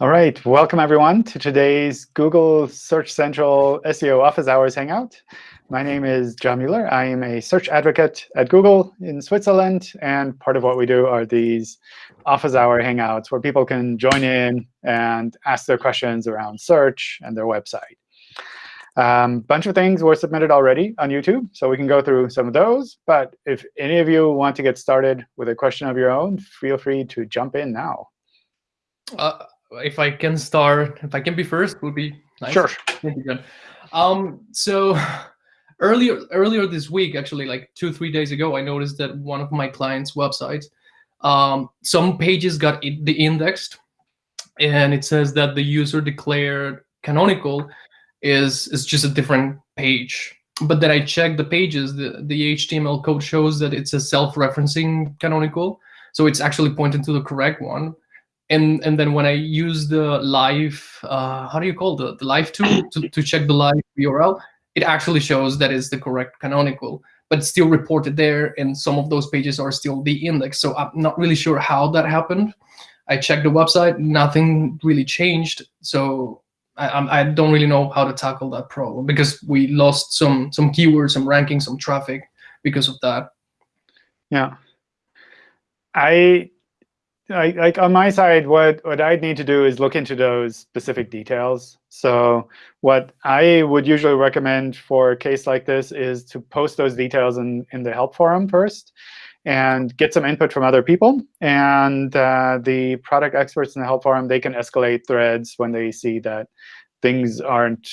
All right, welcome everyone to today's Google Search Central SEO Office Hours Hangout. My name is John Mueller. I am a search advocate at Google in Switzerland. And part of what we do are these office hour hangouts where people can join in and ask their questions around search and their website. A um, bunch of things were submitted already on YouTube, so we can go through some of those. But if any of you want to get started with a question of your own, feel free to jump in now. Uh, if I can start, if I can be first, would be nice. Sure. Um, so earlier earlier this week, actually, like two three days ago, I noticed that one of my clients' websites, um, some pages got deindexed, and it says that the user declared canonical is is just a different page. But then I checked the pages, the, the HTML code shows that it's a self-referencing canonical. So it's actually pointing to the correct one and and then when I use the live, uh, how do you call the the live tool to, to check the live URL, it actually shows that is the correct canonical, but still reported there, and some of those pages are still the index. So I'm not really sure how that happened. I checked the website, nothing really changed. So I, I don't really know how to tackle that problem because we lost some some keywords, some ranking, some traffic because of that. Yeah. I Like on my side, what, what I'd need to do is look into those specific details. So what I would usually recommend for a case like this is to post those details in, in the help forum first and get some input from other people. And uh, the product experts in the help forum, they can escalate threads when they see that things aren't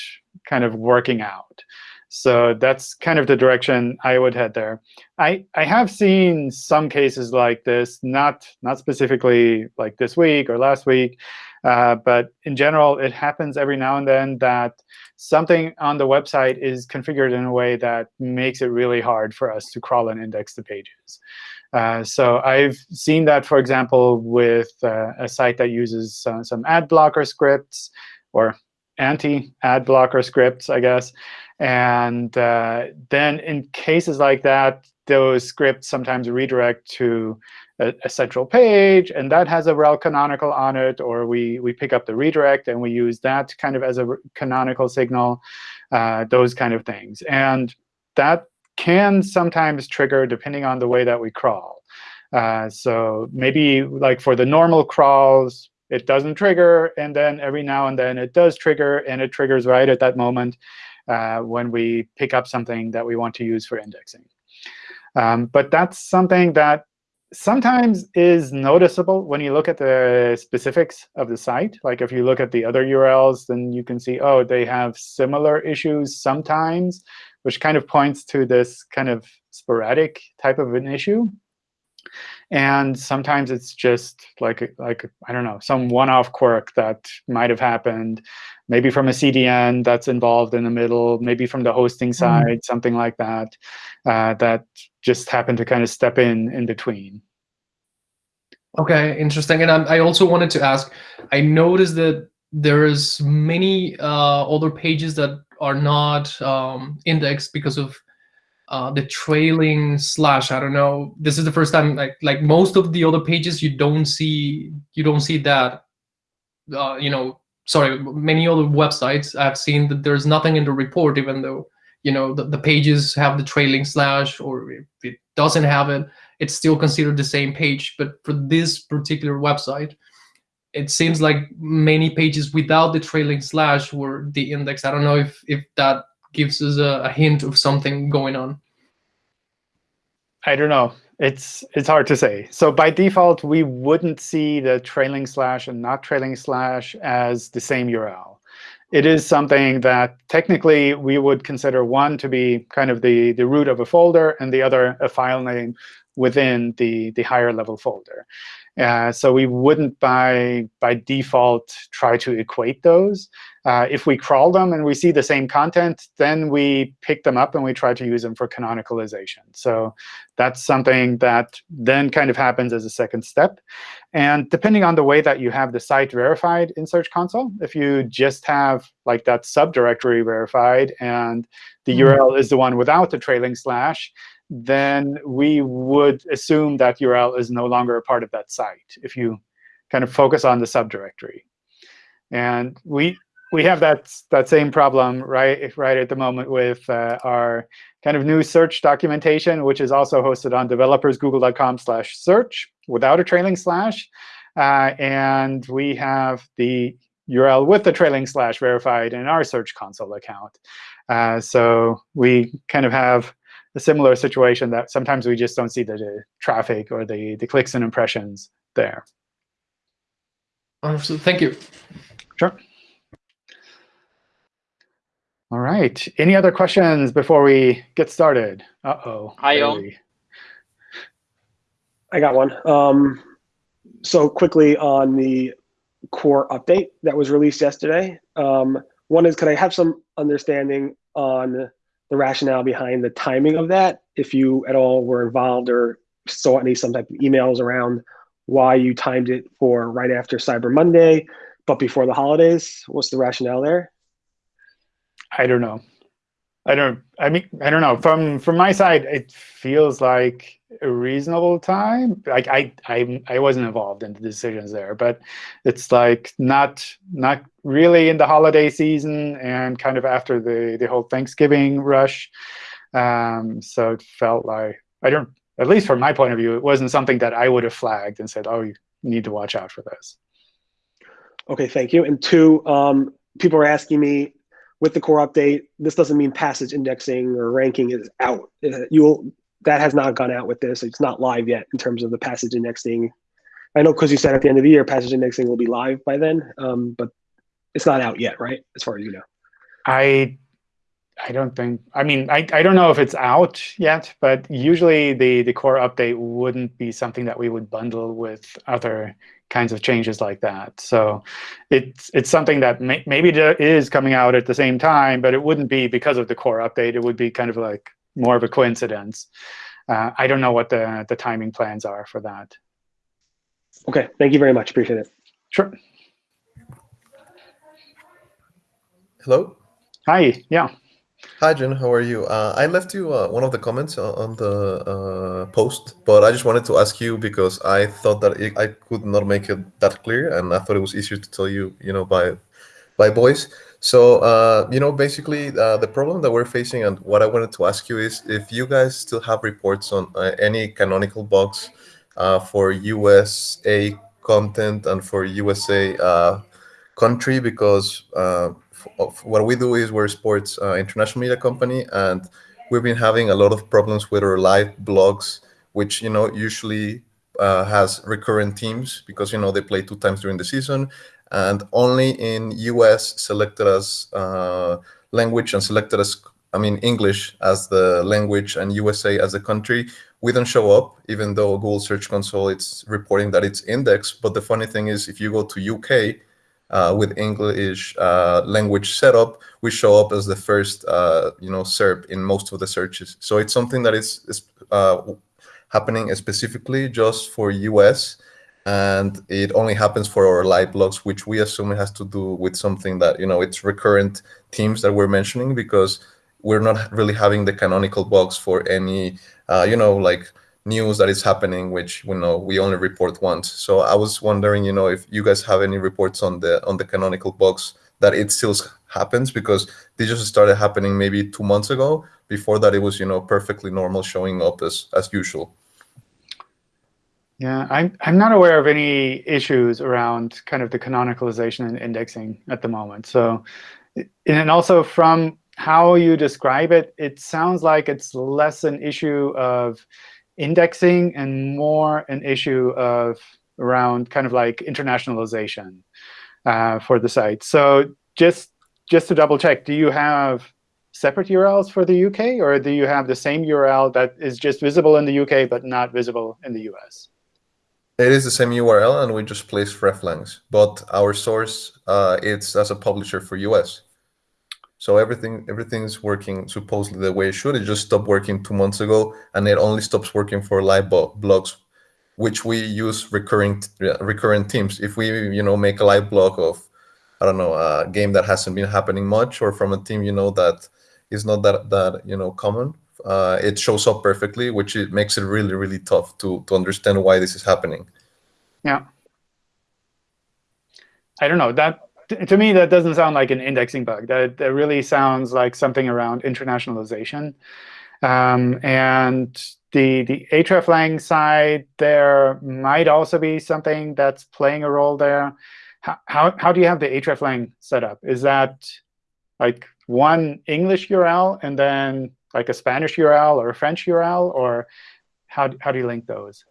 kind of working out. So that's kind of the direction I would head there. I, I have seen some cases like this, not, not specifically like this week or last week, uh, but in general, it happens every now and then that something on the website is configured in a way that makes it really hard for us to crawl and index the pages. Uh, so I've seen that, for example, with uh, a site that uses some, ad blocker scripts or anti-ad blocker scripts, I guess. And uh, then in cases like that, those scripts sometimes redirect to a, a, central page, and that has a rel canonical on it, or we, we pick up the redirect, and we use that kind of as a canonical signal, uh, those kind of things. And that can sometimes trigger depending on the way that we crawl. Uh, so maybe like for the normal crawls, it doesn't trigger, and then every now and then it does trigger, and it triggers right at that moment uh, when we pick up something that we want to use for indexing. Um, but that's something that sometimes is noticeable when you look at the specifics of the site. Like if you look at the other URLs, then you can see, oh, they have similar issues sometimes, which kind of points to this kind of sporadic type of an issue. And sometimes it's just like, like I don't know, some one-off quirk that might have happened, maybe from a CDN that's involved in the middle, maybe from the hosting mm-hmm. side, mm. something like that, uh, that just happened to kind of step in in between. OK, interesting. And I also wanted to ask, I noticed that there's many uh, other pages that are not um, indexed because of uh, the trailing slash. I don't know. This is the first time like like most of the other pages you don't see you don't see that. Uh, you know, sorry, many other websites I've seen that there's nothing in the report, even though you know the, the pages have the trailing slash, or if it doesn't have it, it's still considered the same page. But for this particular website, it seems like many pages without the trailing slash were the index. I don't know if if that gives us a, a hint of something going on? I don't know. It's it's hard to say. So by default, we wouldn't see the trailing slash and not trailing slash as the same URL. It is something that technically we would consider one to be kind of the, the root of a folder and the other a file name within the, the higher level folder. Uh, so we wouldn't by, by default try to equate those. Uh, if we crawl them and we see the same content, then we pick them up and we try to use them for canonicalization. So that's something that then kind of happens as a second step. And depending on the way that you have the site verified in Search Console, if you just have like that subdirectory verified and the mm -hmm. URL is the one without the trailing slash, then we would assume that URL is no longer a part of that site if you kind of focus on the subdirectory. And we we have that that same problem right right at the moment with uh, our kind of new search documentation, which is also hosted on developers.google.com/search without a trailing slash. Uh, and we have the URL with the trailing slash verified in our Search Console account. Uh, so we kind of have a similar situation that sometimes we just don't see the, the traffic or the, the clicks and impressions there. Understood. Thank you. Sure. All right. Any other questions before we get started? Uh-oh. Hi, John. I got one. Um, so quickly on the core update that was released yesterday. Um, one is, could I have some understanding on the rationale behind the timing of that? If you at all were involved or saw any some type of emails around why you timed it for right after Cyber Monday, but before the holidays, what's the rationale there? I don't know. I don't. I mean, I don't know. From from my side, it feels like a reasonable time. Like I I I wasn't involved in the decisions there, but it's like not not really in the holiday season and kind of after the the whole Thanksgiving rush. Um, so it felt like I don't. At least from my point of view, it wasn't something that I would have flagged and said, "Oh, you need to watch out for this." Okay, thank you. And two, um, people are asking me with the core update, this doesn't mean passage indexing or ranking is out. Uh, you'll that has not gone out with this. It's not live yet in terms of the passage indexing. I know because you said at the end of the year, passage indexing will be live by then, um, but it's not out yet, right? As far as you know. I I don't think, I mean, I, I don't know if it's out yet, but usually the, the core update wouldn't be something that we would bundle with other kinds of changes like that. So it's it's something that may, maybe is coming out at the same time, but it wouldn't be because of the core update. It would be kind of like more of a coincidence. Uh, I don't know what the, the timing plans are for that. OK, thank you very much. Appreciate it. Sure. Hello? Hi, yeah. Hi, Jen. How are you? Uh, I left you uh, one of the comments on the uh, post, but I just wanted to ask you because I thought that it, I could not make it that clear, and I thought it was easier to tell you, you know, by by voice. So, uh, you know, basically, uh, the problem that we're facing, and what I wanted to ask you is if you guys still have reports on uh, any canonical bugs for USA content and for USA country, because what we do is we're a sports uh, international media company, and we've been having a lot of problems with our live blogs, which you know usually uh, has recurrent teams because you know they play two times during the season, and only in US selected as uh, language and selected as I mean English as the language and USA as a country. We don't show up, even though Google Search Console it's reporting that it's indexed. But the funny thing is, if you go to UK, uh, with English uh, language setup, we show up as the first, uh, you know, SERP in most of the searches. So it's something that is, is uh, happening specifically just for US, and it only happens for our live blogs, which we assume has to do with something that, you know, it's recurrent themes that we're mentioning because we're not really having the canonical bugs for any, uh, you know, like news that is happening, which we know we only report once. So I was wondering, you know, if you guys have any reports on the on the canonical bugs that it still happens because they just started happening maybe two months ago. Before that, it was you know perfectly normal, showing up as as usual. Yeah, I'm I'm not aware of any issues around kind of the canonicalization and indexing at the moment. So, and also from how you describe it, it sounds like it's less an issue of indexing and more an issue of around kind of like internationalization uh, for the site. So just just to double check, do you have separate URLs for the UK, or do you have the same URL that is just visible in the UK but not visible in the US? It is the same URL, and we just place hreflangs. But our source, uh, it's as a publisher for US. So everything everything's working supposedly the way it should. It just stopped working two months ago, and it only stops working for live blogs, which we use recurring recurrent teams. If we you know make a live blog of I don't know a game that hasn't been happening much, or from a team you know that is not that that you know common, uh, it shows up perfectly, which it makes it really really tough to to understand why this is happening. Yeah. I don't know that to, me, that doesn't sound like an indexing bug. That, that really sounds like something around internationalization. Um, and the, the hreflang side there might also be something that's playing a role there. How, how, how do you have the hreflang set up? Is that like one English URL and then like a Spanish URL or a French URL? Or how, how do you link those?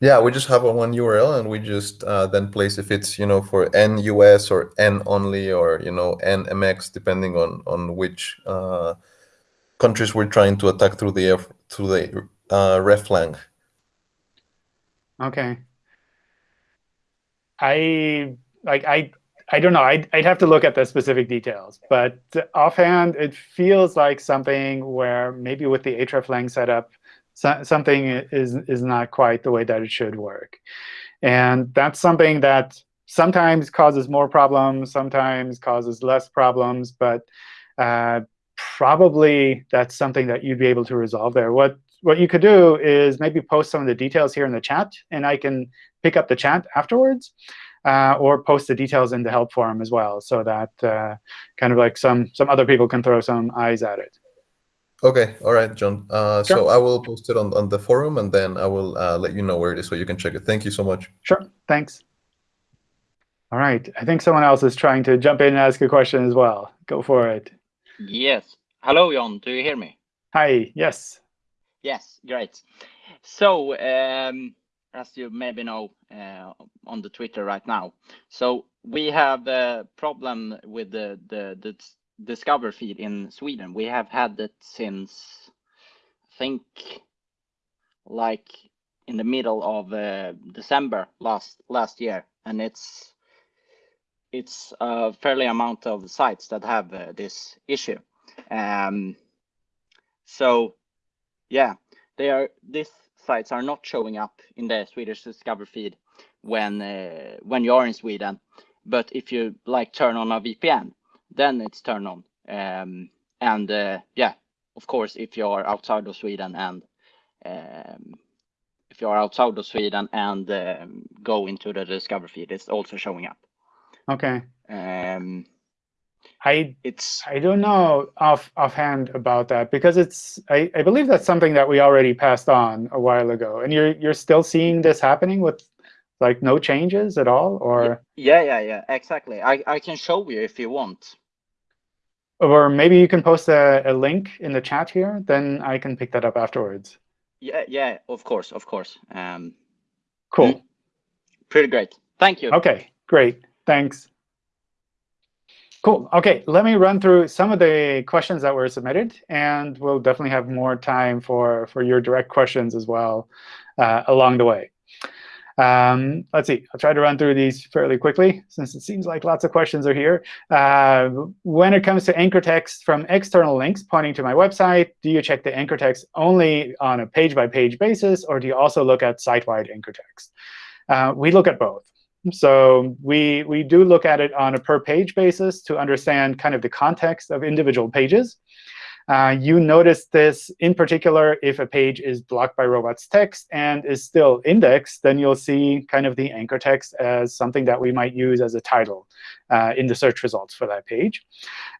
Yeah, we just have a one URL and we just uh, then place if it's you know for en US or en only or you know en mx depending on on which uh, countries we're trying to attack through the through the uh, hreflang. Okay. I like I I don't know. I'd, I'd have to look at the specific details. But offhand, it feels like something where maybe with the hreflang setup, so, something is, is not quite the way that it should work. And that's something that sometimes causes more problems, sometimes causes less problems. But uh, probably that's something that you'd be able to resolve there. What what you could do is maybe post some of the details here in the chat, and I can pick up the chat afterwards uh, or post the details in the help forum as well, so that uh, kind of like some some other people can throw some eyes at it. Okay, all right, John. Uh, sure. So I will post it on, on the forum, and then I will uh, let you know where it is so you can check it. Thank you so much. Sure, thanks. All right, I think someone else is trying to jump in and ask a question as well. Go for it. Yes. Hello, John. Do you hear me? Hi, yes. Yes, great. So um, as you maybe know uh, on the Twitter right now. So we have a problem with the, the, the Discover feed in Sweden. We have had it since, I think, like in the middle of uh, December last last year, and it's it's a fairly amount of sites that have uh, this issue. Um, so, yeah, they are this sites are not showing up in the Swedish Discover feed when uh, when you are in Sweden. But if you like turn on a VPN, then it's turned on. Um, and uh, yeah, of course, if you are outside of Sweden and um, if you are outside of Sweden and um, go into the Discover feed, it's also showing up. Okay. Um, I it's I don't know off offhand about that because it's I, I believe that's something that we already passed on a while ago. And you're you're still seeing this happening with like no changes at all or? Yeah yeah yeah exactly. I i can show you if you want. Or maybe you can post a, a link in the chat here then i can pick that up afterwards. Yeah yeah of course of course. Um cool. Pretty great. Thank you. Okay great. Thanks Cool. OK, let me run through some of the questions that were submitted. And we'll definitely have more time for, for your direct questions as well uh, along the way. Um, let's see. I'll try to run through these fairly quickly, since it seems like lots of questions are here. Uh, when it comes to anchor text from external links pointing to my website, do you check the anchor text only on a page-by-page -page basis, or do you also look at site-wide anchor text? Uh, we look at both. So we, we do look at it on a per page basis to understand kind of the context of individual pages. Uh, you notice this in particular if a page is blocked by robots.txt and is still indexed, then you'll see kind of the anchor text as something that we might use as a title uh, in the search results for that page.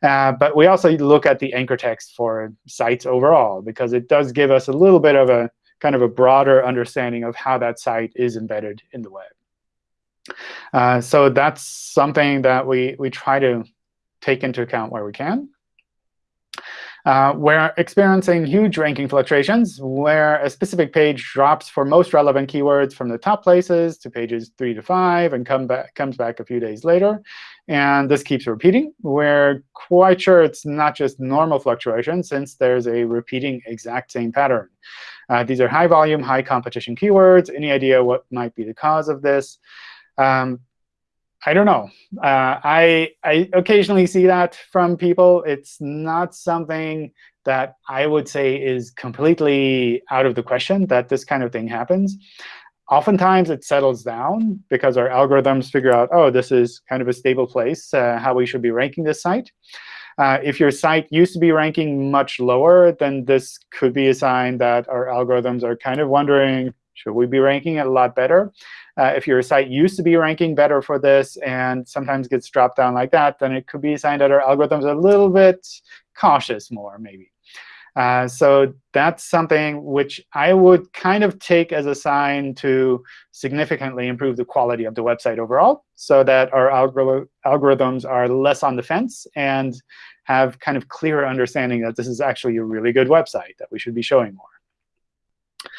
Uh, but we also look at the anchor text for sites overall, because it does give us a little bit of a kind of a broader understanding of how that site is embedded in the web. Uh, so that's something that we, we try to take into account where we can. Uh, we're experiencing huge ranking fluctuations, where a specific page drops for most relevant keywords from the top places to pages 3 to 5 and come back, comes back a few days later. And this keeps repeating. We're quite sure it's not just normal fluctuation, since there's a repeating exact same pattern. Uh, these are high volume, high competition keywords. Any idea what might be the cause of this? Um, I don't know. Uh, I, I occasionally see that from people. It's not something that I would say is completely out of the question that this kind of thing happens. Oftentimes, it settles down because our algorithms figure out, oh, this is kind of a stable place, uh, how we should be ranking this site. Uh, if your site used to be ranking much lower, then this could be a sign that our algorithms are kind of wondering, should we be ranking it a lot better? Uh, if your site used to be ranking better for this and sometimes gets dropped down like that, then it could be a sign that our algorithms are a little bit cautious more, maybe. Uh, so that's something which I would kind of take as a sign to significantly improve the quality of the website overall so that our algor algorithms are less on the fence and have kind of clearer understanding that this is actually a really good website that we should be showing more.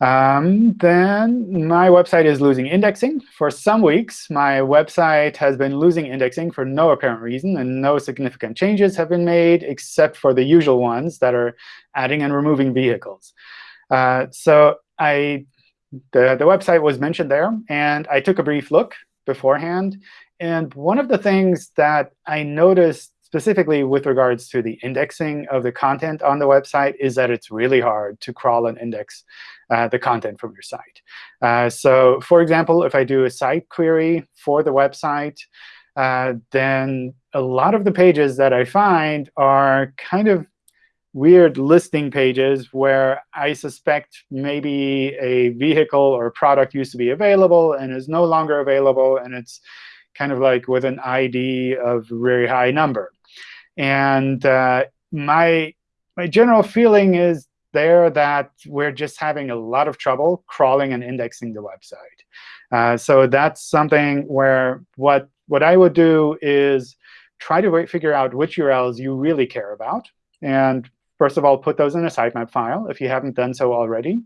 Um, then my website is losing indexing. For some weeks, my website has been losing indexing for no apparent reason, and no significant changes have been made except for the usual ones that are adding and removing vehicles. Uh, so I, the, the website was mentioned there, and I took a brief look beforehand. And one of the things that I noticed specifically with regards to the indexing of the content on the website is that it's really hard to crawl and index uh, the content from your site. Uh, so for example, if I do a site query for the website, uh, then a lot of the pages that I find are kind of weird listing pages where I suspect maybe a vehicle or product used to be available and is no longer available, and it's kind of like with an ID of very high number. And uh, my my general feeling is there that we're just having a lot of trouble crawling and indexing the website. Uh, so that's something where what what I would do is try to figure out which URLs you really care about. And first of all, put those in a sitemap file if you haven't done so already.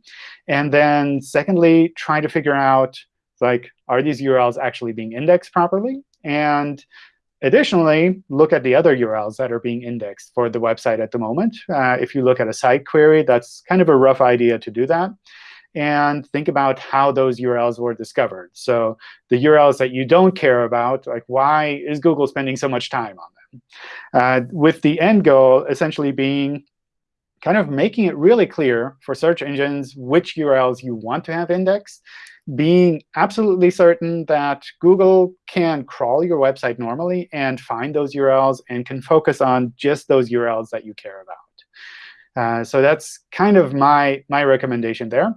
And then secondly, try to figure out, like, are these URLs actually being indexed properly? And Additionally, look at the other URLs that are being indexed for the website at the moment. Uh, if you look at a site query, that's kind of a rough idea to do that. And think about how those URLs were discovered. So the URLs that you don't care about, like why is Google spending so much time on them? Uh, with the end goal essentially being kind of making it really clear for search engines which URLs you want to have indexed being absolutely certain that Google can crawl your website normally and find those URLs and can focus on just those URLs that you care about. Uh, so that's kind of my, my recommendation there.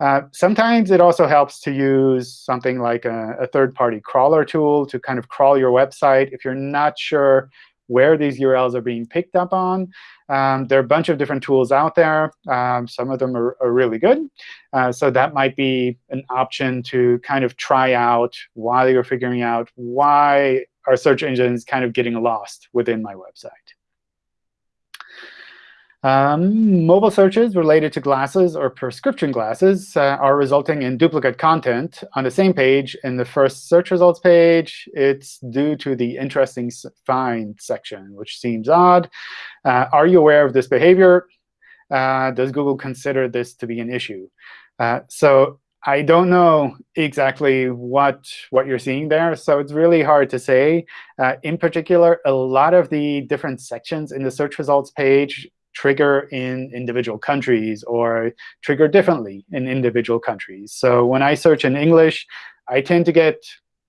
Uh, sometimes it also helps to use something like a, a third-party crawler tool to kind of crawl your website if you're not sure where these URLs are being picked up on. Um, there are a bunch of different tools out there. Um, some of them are, are really good. Uh, so that might be an option to kind of try out while you're figuring out why our search engine is kind of getting lost within my website. Um, mobile searches related to glasses or prescription glasses uh, are resulting in duplicate content on the same page in the first search results page. It's due to the interesting find section, which seems odd. Uh, are you aware of this behavior? Uh, does Google consider this to be an issue? Uh, so I don't know exactly what, what you're seeing there, so it's really hard to say. Uh, in particular, a lot of the different sections in the search results page trigger in individual countries or trigger differently in individual countries. So when I search in English, I tend to get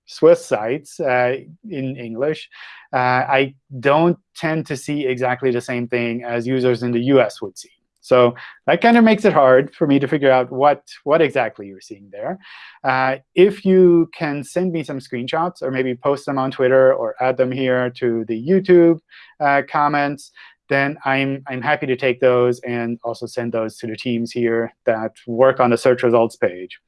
Swiss sites uh, in English. Uh, I don't tend to see exactly the same thing as users in the US would see. So that kind of makes it hard for me to figure out what, what exactly you're seeing there. Uh, if you can send me some screenshots or maybe post them on Twitter or add them here to the YouTube uh, comments, then I'm, I'm happy to take those and also send those to the teams here that work on the search results page.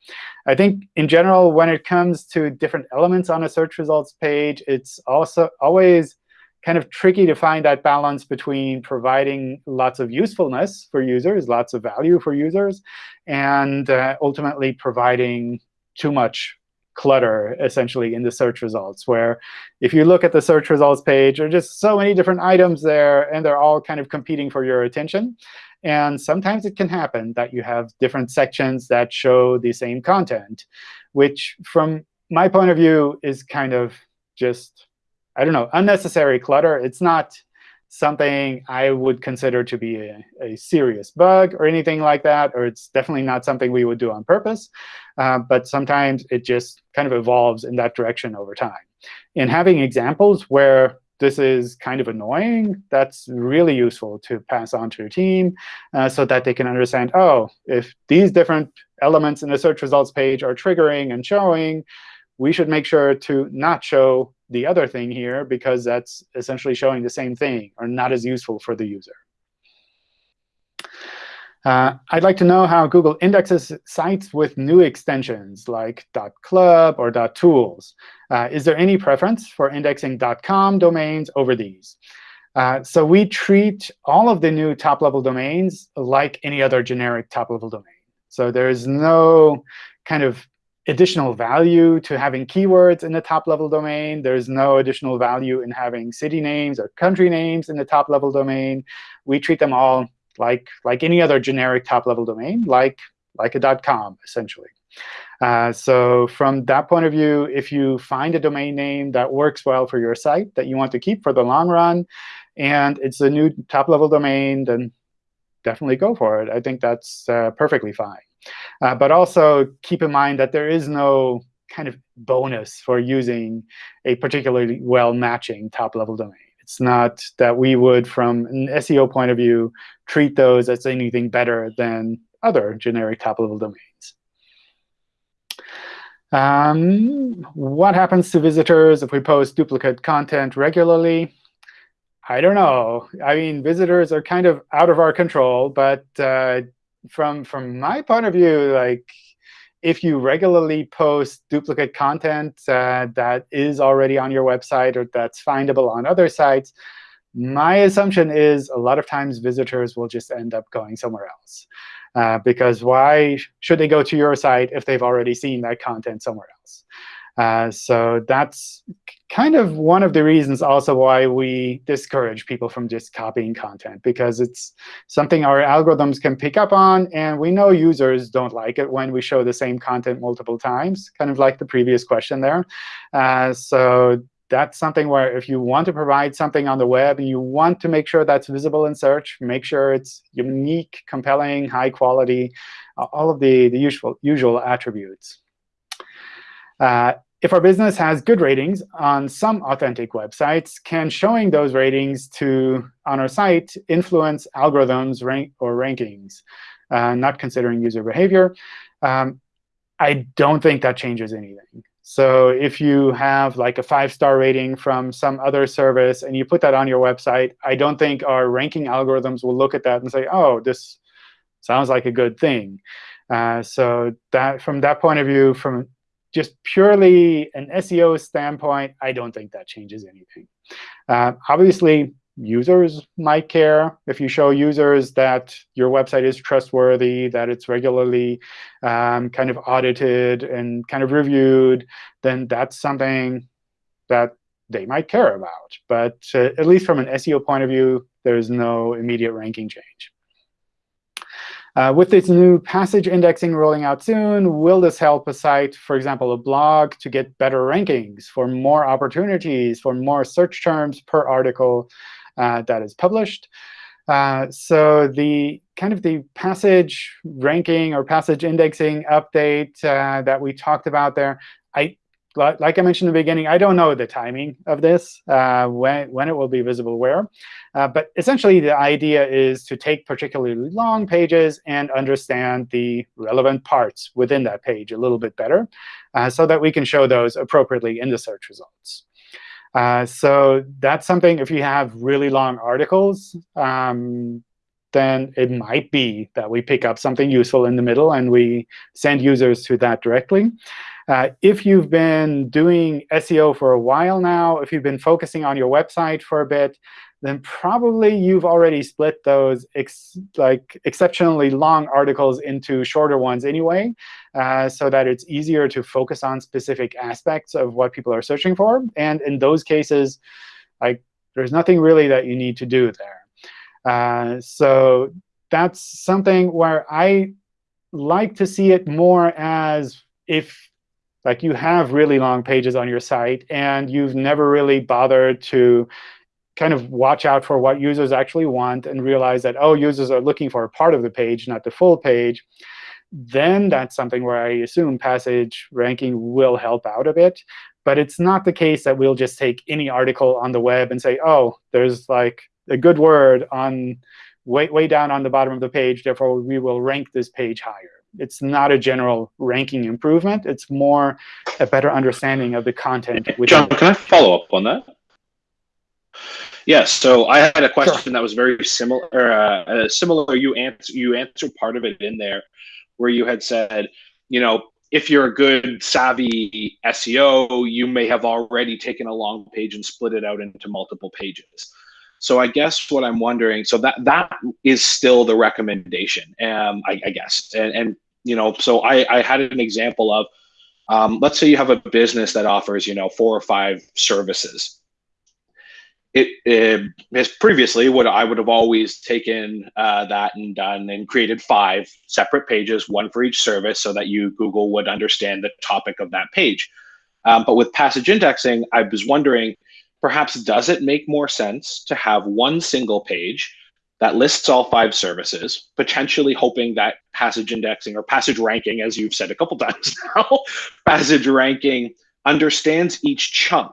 I think in general, when it comes to different elements on a search results page, it's also always kind of tricky to find that balance between providing lots of usefulness for users, lots of value for users, and uh, ultimately providing too much clutter, essentially, in the search results, where if you look at the search results page, there are just so many different items there, and they're all kind of competing for your attention. And sometimes it can happen that you have different sections that show the same content, which from my point of view is kind of just, I don't know, unnecessary clutter. It's not something I would consider to be a, a, serious bug or anything like that, or it's definitely not something we would do on purpose. Uh, but sometimes it just kind of evolves in that direction over time. And having examples where this is kind of annoying, that's really useful to pass on to your team uh, so that they can understand, oh, if these different elements in the search results page are triggering and showing, we should make sure to not show the other thing here, because that's essentially showing the same thing or not as useful for the user. Uh, I'd like to know how Google indexes sites with new extensions like .club or .tools. Uh, is there any preference for indexing .com domains over these? Uh, so we treat all of the new top-level domains like any other generic top-level domain. So there's no kind of additional value to having keywords in the top-level domain. There's no additional value in having city names or country names in the top-level domain. We treat them all like, like any other generic top-level domain, like, like a .com, essentially. Uh, so from that point of view, if you find a domain name that works well for your site that you want to keep for the long run, and it's a new top-level domain, then definitely go for it. I think that's uh, perfectly fine. Uh, but also keep in mind that there is no kind of bonus for using a particularly well-matching top-level domain. It's not that we would, from an SEO point of view, treat those as anything better than other generic top-level domains. Um, what happens to visitors if we post duplicate content regularly? I don't know. I mean, visitors are kind of out of our control. But uh, from from my point of view, like if you regularly post duplicate content uh, that is already on your website or that's findable on other sites, my assumption is a lot of times visitors will just end up going somewhere else. Uh, because why should they go to your site if they've already seen that content somewhere else? Uh, so that's kind of one of the reasons also why we discourage people from just copying content, because it's something our algorithms can pick up on. And we know users don't like it when we show the same content multiple times, kind of like the previous question there. Uh, so that's something where if you want to provide something on the web and you want to make sure that's visible in search, make sure it's unique, compelling, high quality, all of the, the usual, usual attributes. Uh, if our business has good ratings on some authentic websites, can showing those ratings to on our site influence algorithms rank or rankings, uh, not considering user behavior? Um, I don't think that changes anything. So if you have like a five-star rating from some other service and you put that on your website, I don't think our ranking algorithms will look at that and say, oh, this sounds like a good thing. Uh, so that from that point of view, from just purely an SEO standpoint, I don't think that changes anything. Uh, obviously, users might care if you show users that your website is trustworthy, that it's regularly um, kind of audited and kind of reviewed, then that's something that they might care about. But uh, at least from an SEO point of view, there's no immediate ranking change. Uh, with this new passage indexing rolling out soon, will this help a site, for example, a blog, to get better rankings for more opportunities, for more search terms per article uh, that is published? Uh, so the kind of the passage ranking or passage indexing update uh, that we talked about there, I like I mentioned in the beginning, I don't know the timing of this, uh, when, when it will be visible where. Uh, but essentially, the idea is to take particularly long pages and understand the relevant parts within that page a little bit better uh, so that we can show those appropriately in the search results. Uh, so that's something, if you have really long articles, um, then it might be that we pick up something useful in the middle and we send users to that directly. Uh, if you've been doing SEO for a while now, if you've been focusing on your website for a bit, then probably you've already split those ex like exceptionally long articles into shorter ones anyway, uh, so that it's easier to focus on specific aspects of what people are searching for. And in those cases, like there's nothing really that you need to do there. Uh, so that's something where I like to see it more as if like you have really long pages on your site, and you've never really bothered to kind of watch out for what users actually want and realize that, oh, users are looking for a part of the page, not the full page, then that's something where I assume passage ranking will help out a bit. But it's not the case that we'll just take any article on the web and say, oh, there's like a good word on way, way down on the bottom of the page, therefore we will rank this page higher. it's not a general ranking improvement. It's more a better understanding of the content. John, can I follow up on that? Yes. So I had a question that was very similar. Uh, uh, similar. You answer. You answered part of it in there, where you had said, you know, if you're a good savvy SEO, you may have already taken a long page and split it out into multiple pages. So I guess what I'm wondering, so that that is still the recommendation, um, I, I guess, and, and you know, so I, I had an example of, um, let's say you have a business that offers, you know, four or five services. It, it previously what I would have always taken uh, that and done and created five separate pages, one for each service, so that you Google would understand the topic of that page. Um, but with passage indexing, I was wondering, perhaps does it make more sense to have one single page that lists all five services, potentially hoping that passage indexing or passage ranking, as you've said a couple times now, passage ranking understands each chunk.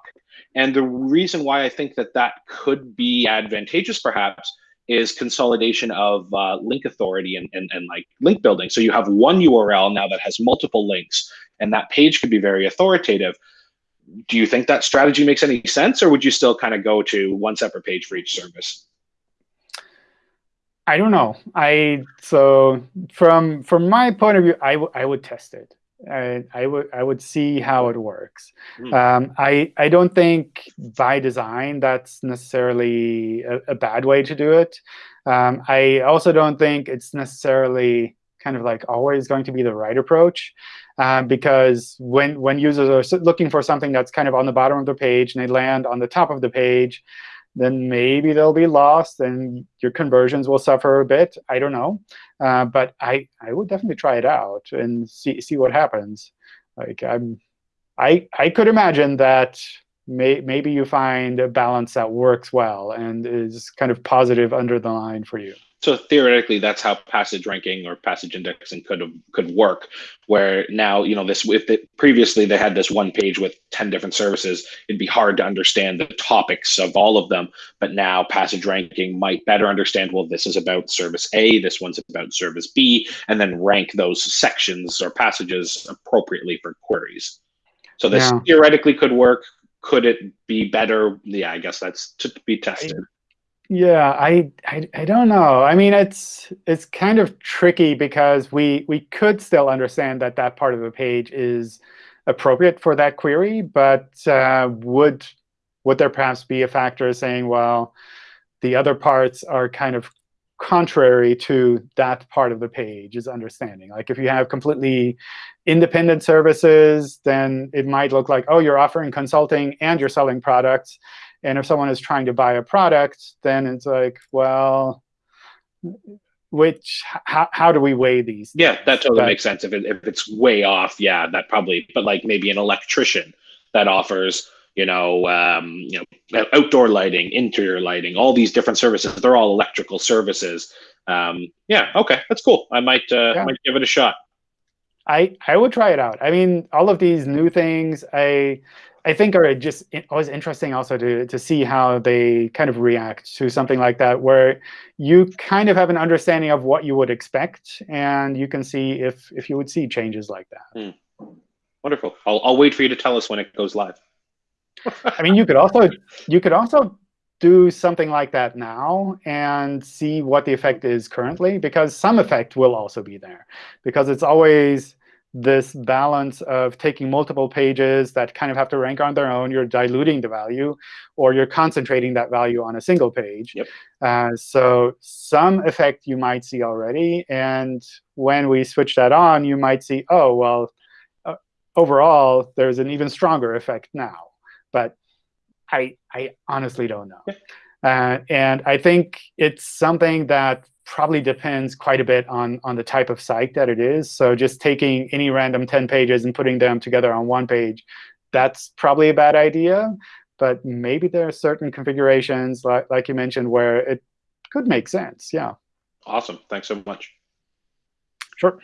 And the reason why I think that that could be advantageous, perhaps, is consolidation of uh, link authority and, and, and like link building. So you have one URL now that has multiple links, and that page could be very authoritative. Do you think that strategy makes any sense, or would you still kind of go to one separate page for each service? I don't know. I so from from my point of view, I would I would test it. I, I would I would see how it works. Hmm. Um, I I don't think by design that's necessarily a, a bad way to do it. Um, I also don't think it's necessarily kind of like always going to be the right approach, uh, because when when users are looking for something that's kind of on the bottom of the page and they land on the top of the page, then maybe they'll be lost and your conversions will suffer a bit. I don't know. Uh, but I, I would definitely try it out and see see what happens. Like I'm, I I could imagine that may, maybe you find a balance that works well and is kind of positive under the line for you. So theoretically, that's how passage ranking or passage indexing could have could work. Where now, you know, this if it, previously they had this one page with ten different services, it'd be hard to understand the topics of all of them. But now, passage ranking might better understand. Well, this is about service A, this one's about service B, and then rank those sections or passages appropriately for queries. So this Yeah. theoretically could work. Could it be better? Yeah, I guess that's to be tested. Yeah, I, I I don't know. I mean, it's it's kind of tricky because we we could still understand that that part of the page is appropriate for that query, but uh, would would there perhaps be a factor saying, well, the other parts are kind of contrary to that part of the page is understanding. Like if you have completely independent services, then it might look like, oh, you're offering consulting and you're selling products. And if someone is trying to buy a product, then it's like, well, which how, how do we weigh these? Yeah, that totally But- makes sense. If it, if it's way off, yeah, that probably. But like maybe an electrician that offers, you know, um, you know, outdoor lighting, interior lighting, all these different services. They're all electrical services. Um, yeah, okay, that's cool. I might uh, Yeah. might give it a shot. I I would try it out. I mean, all of these new things, I I think are just always interesting also to to see how they kind of react to something like that, where you kind of have an understanding of what you would expect, and you can see if if you would see changes like that. Wonderful. I'll I'll wait for you to tell us when it goes live. I mean, you could also you could also do something like that now and see what the effect is currently, because some effect will also be there, because it's always this balance of taking multiple pages that kind of have to rank on their own. You're diluting the value, or you're concentrating that value on a single page. Yep. Uh, so some effect you might see already, and when we switch that on, you might see, oh well, uh, overall there's an even stronger effect now but I I honestly don't know. Uh, and I think it's something that probably depends quite a bit on on the type of site that it is. So just taking any random 10 pages and putting them together on one page, that's probably a bad idea. But maybe there are certain configurations, like, like you mentioned, where it could make sense. Yeah, Awesome. Thanks so much. sure.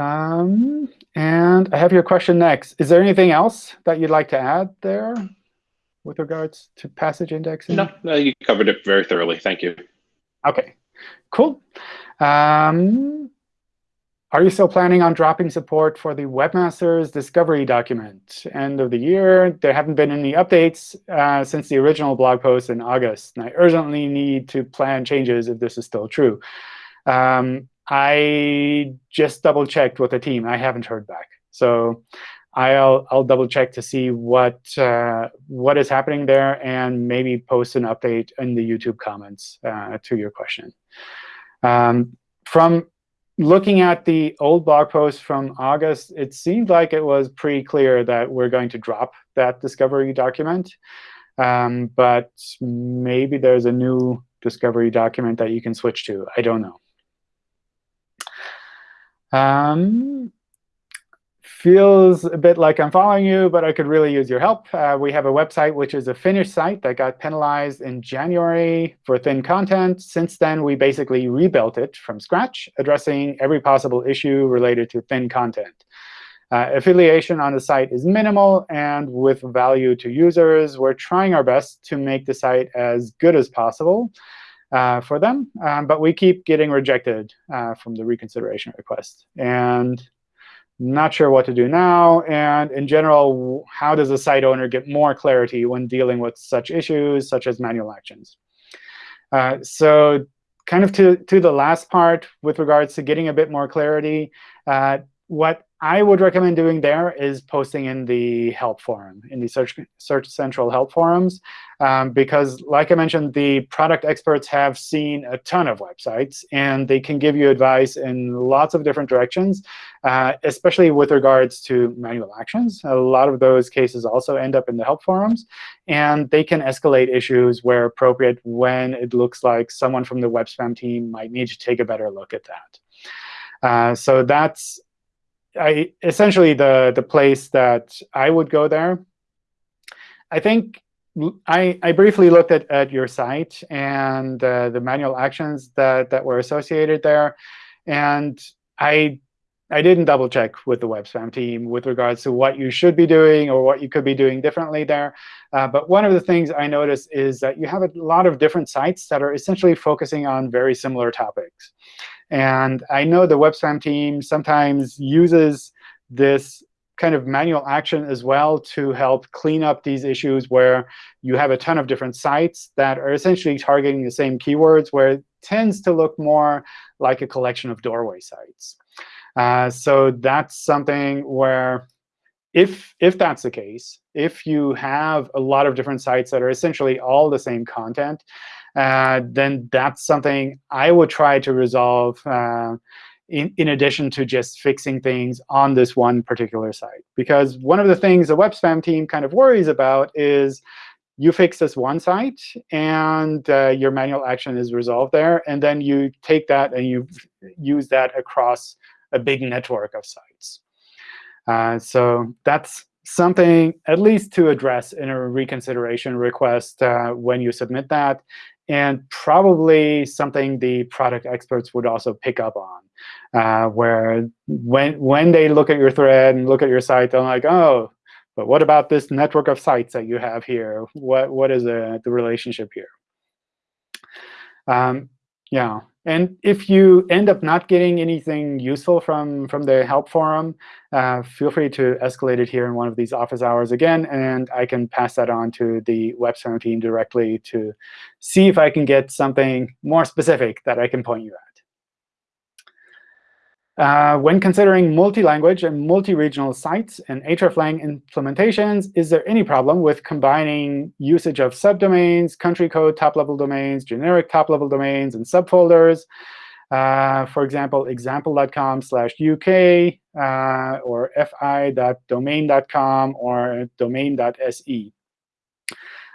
Um, and I have your question next. Is there anything else that you'd like to add there with regards to passage indexing? No, no, you covered it very thoroughly. Thank you. OK, cool. Um, are you still planning on dropping support for the webmaster's discovery document? End of the year, there haven't been any updates uh, since the original blog post in August. And I urgently need to plan changes if this is still true. Um, I just double checked with the team. I haven't heard back. So I'll I'll double check to see what uh, what is happening there and maybe post an update in the YouTube comments uh, to your question. Um, from looking at the old blog post from August, it seemed like it was pretty clear that we're going to drop that discovery document. Um, but maybe there's a new discovery document that you can switch to. I don't know. Um, feels a bit like I'm following you, but I could really use your help. Uh, we have a website which is a Finnish site that got penalized in January for thin content. Since then, we basically rebuilt it from scratch, addressing every possible issue related to thin content. Uh, affiliation on the site is minimal, and with value to users, we're trying our best to make the site as good as possible uh, for them. Um, but we keep getting rejected uh, from the reconsideration request. And not sure what to do now. And in general, how does a site owner get more clarity when dealing with such issues, such as manual actions? Uh, so kind of to, to the last part with regards to getting a bit more clarity, uh, what I would recommend doing there is posting in the help forum, in the Search, Search Central help forums, um, because like I mentioned, the product experts have seen a ton of websites, and they can give you advice in lots of different directions, uh, especially with regards to manual actions. A lot of those cases also end up in the help forums, and they can escalate issues where appropriate when it looks like someone from the web spam team might need to take a better look at that. Uh, so that's I essentially the the place that I would go there. I think I, I briefly looked at, at your site and uh, the manual actions that, that were associated there. And I I didn't double check with the web spam team with regards to what you should be doing or what you could be doing differently there. Uh, but one of the things I noticed is that you have a lot of different sites that are essentially focusing on very similar topics. And I know the web spam team sometimes uses this kind of manual action as well to help clean up these issues where you have a ton of different sites that are essentially targeting the same keywords, where it tends to look more like a collection of doorway sites. Uh, so that's something where if, if that's the case, if you have a lot of different sites that are essentially all the same content, then that's something I would try to resolve uh, in, in addition to just fixing things on this one particular site. Because one of the things the web spam team kind of worries about is you fix this one site, and uh, your manual action is resolved there. And then you take that and you use that across a big network of sites. Uh, so that's something at least to address in a reconsideration request uh, when you submit that, and probably something the product experts would also pick up on, uh, where when, when they look at your thread and look at your site, they're like, oh, but what about this network of sites that you have here? What, what is uh, the relationship here? Um, yeah. And if you end up not getting anything useful from, from the help forum, uh, feel free to escalate it here in one of these office hours again, and I can pass that on to the web spam team directly to see if I can get something more specific that I can point you at. Uh, when considering multi-language and multi-regional sites and hreflang implementations, is there any problem with combining usage of subdomains, country code top-level domains, generic top-level domains, and subfolders? Uh, for example, example.com slash UK uh, or fi.domain.com or domain.se.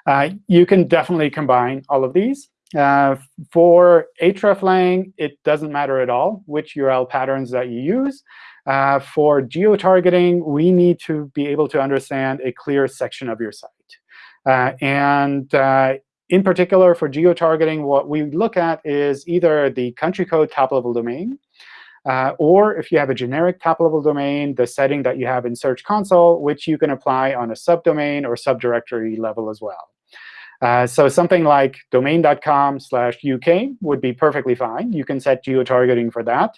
Uh, you can definitely combine all of these. Uh, for hreflang, it doesn't matter at all which URL patterns that you use. Uh, for geo-targeting, we need to be able to understand a clear section of your site. Uh, and uh, in particular, for geo-targeting, what we look at is either the country code top-level domain, uh, or if you have a generic top-level domain, the setting that you have in Search Console, which you can apply on a subdomain or subdirectory level as well. Uh, so something like domain.com slash UK would be perfectly fine. You can set geo-targeting for that.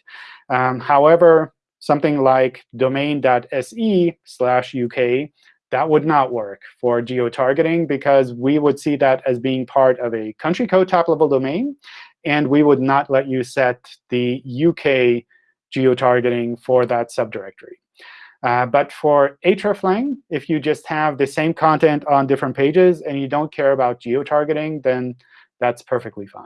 Um, however, something like domain.se slash UK, that would not work for geo-targeting because we would see that as being part of a country code top-level domain. And we would not let you set the UK geo-targeting for that subdirectory. Uh, but for hreflang, if you just have the same content on different pages and you don't care about geo-targeting, then that's perfectly fine.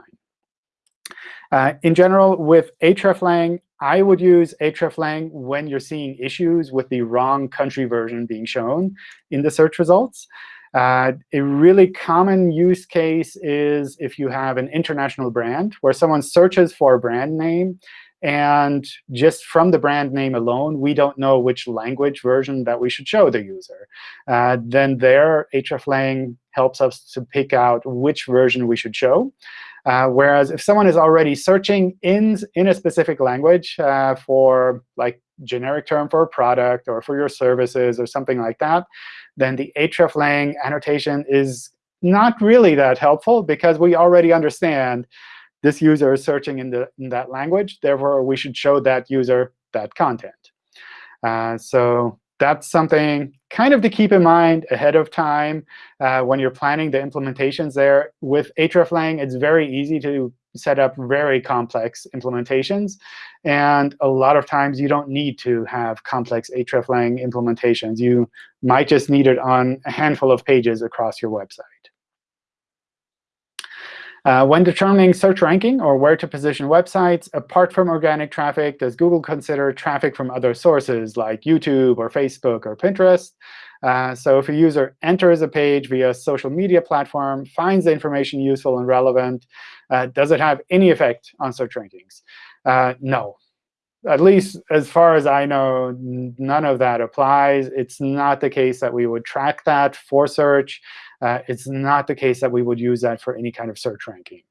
Uh, in general, with hreflang, I would use hreflang when you're seeing issues with the wrong country version being shown in the search results. Uh, a really common use case is if you have an international brand where someone searches for a brand name and just from the brand name alone, we don't know which language version that we should show the user. Uh, then there, hreflang helps us to pick out which version we should show. Uh, whereas if someone is already searching in, in a specific language uh, for like generic term for a product or for your services or something like that, then the hreflang annotation is not really that helpful because we already understand this user is searching in, the, in that language. Therefore, we should show that user that content. Uh, so that's something kind of to keep in mind ahead of time uh, when you're planning the implementations there. With hreflang, it's very easy to set up very complex implementations. And a lot of times, you don't need to have complex hreflang implementations. You might just need it on a handful of pages across your website. Uh, when determining search ranking or where to position websites, apart from organic traffic, does Google consider traffic from other sources like YouTube or Facebook or Pinterest? Uh, so if a user enters a page via a social media platform, finds the information useful and relevant, uh, does it have any effect on search rankings? Uh, no. At least as far as I know, none of that applies. It's not the case that we would track that for search uh, it's not the case that we would use that for any kind of search ranking.